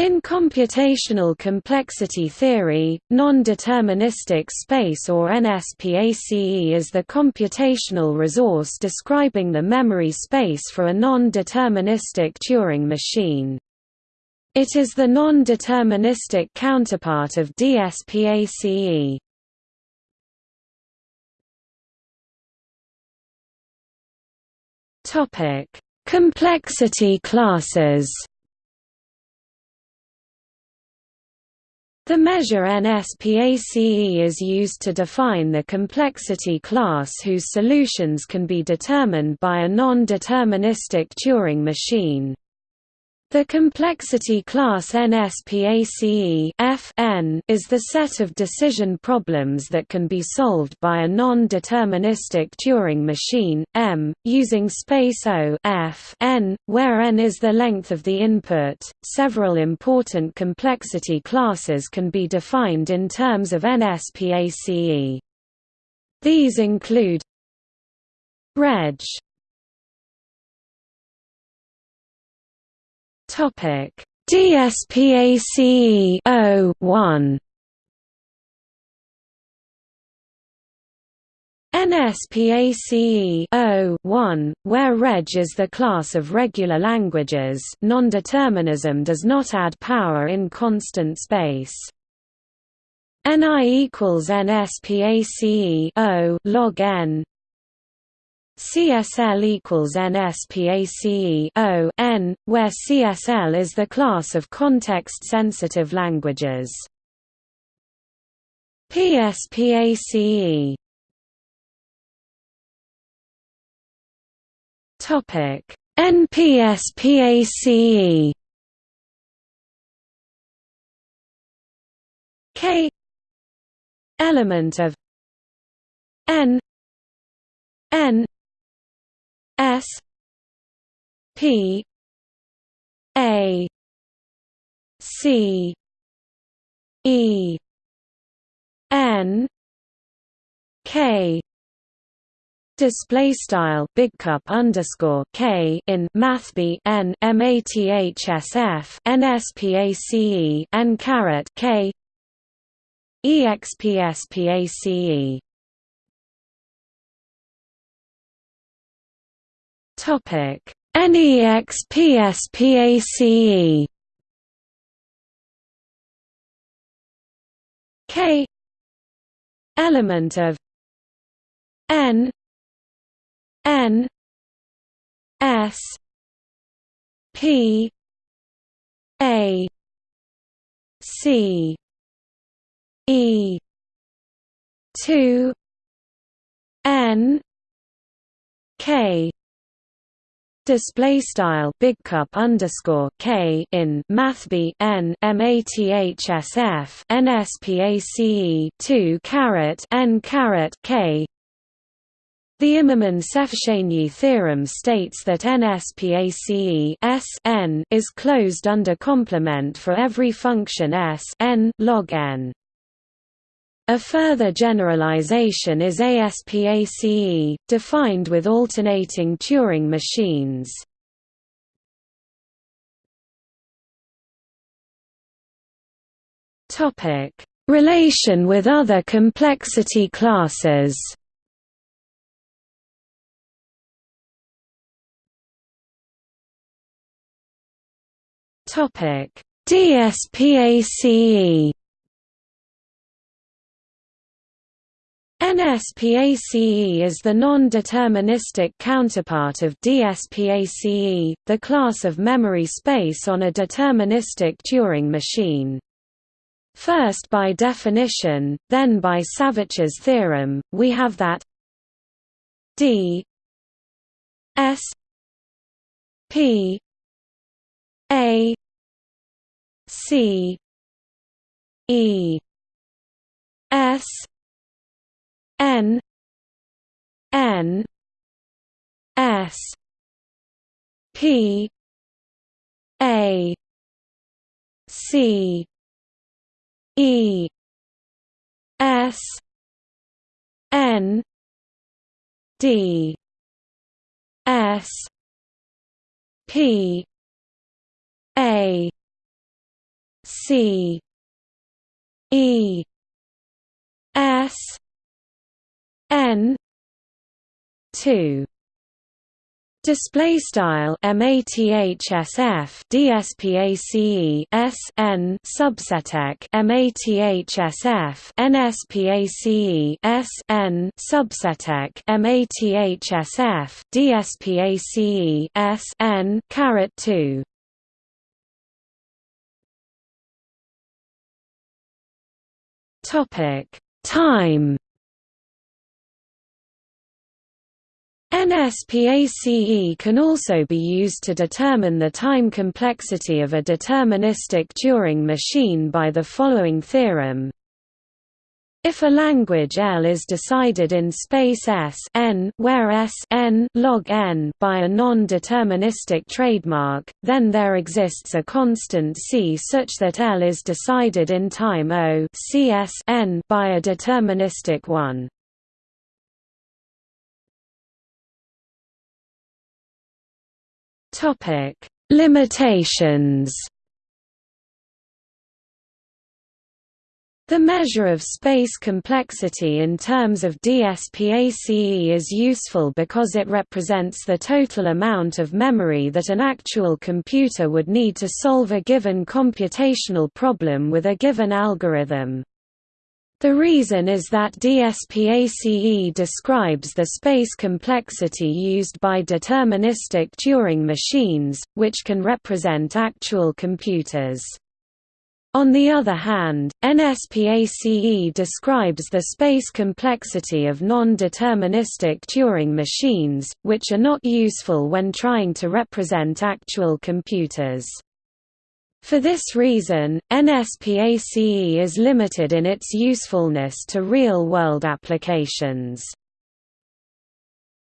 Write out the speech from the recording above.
In computational complexity theory, non-deterministic space or NSPACE is the computational resource describing the memory space for a non-deterministic Turing machine. It is the non-deterministic counterpart of DSPACE. Complexity classes The measure NSPACE is used to define the complexity class whose solutions can be determined by a non-deterministic Turing machine. The complexity class NSPACE Fn is the set of decision problems that can be solved by a non-deterministic Turing machine, M, using space O F n, where n is the length of the input. Several important complexity classes can be defined in terms of NSPACE. These include Reg Topic. DSPACE 01 NSPACE 01, where reg is the class of regular languages. Nondeterminism does not add power in constant space. NI equals NSPACE 0 log n CSL equals NSPACE where CSL is the class of context-sensitive languages. PSPACE Topic. NPSPACE K. Element of N. N S P A C E N K display style big cup underscore k in mathb n mathsf nspace k expspace Topic. NEXPSPACE K. Element of N. N. S. P. A. C. E. two. N. K display style big cup underscore k in mathb n mathsf nspace 2 caret n caret k the Immerman-Szelepcsényi theorem states that NSPACE S n is closed under complement for every function S n log n. A further generalization is ASPACE, defined with alternating Turing machines. Relation with other complexity classes. DSPACE NSPACE is the non-deterministic counterpart of DSPACE, the class of memory space on a deterministic Turing machine. First by definition, then by Savitch's theorem, we have that D S P A C E S N N S P A C E S N D S P A C E S N two Display style mathsf dspace s n subseteq mathsf nspace s n subseteq mathsf dspace s n caret 2 topic time NSPACE can also be used to determine the time complexity of a deterministic Turing machine by the following theorem. If a language L is decided in space S n, where S n log n by a non-deterministic Turing machine, then there exists a constant C such that L is decided in time O CS n by a deterministic one. Topic: Limitations. The measure of space complexity in terms of DSPACE is useful because it represents the total amount of memory that an actual computer would need to solve a given computational problem with a given algorithm. The reason is that DSPACE describes the space complexity used by deterministic Turing machines, which can represent actual computers. On the other hand, NSPACE describes the space complexity of non-deterministic Turing machines, which are not useful when trying to represent actual computers. For this reason, NSPACE is limited in its usefulness to real-world applications.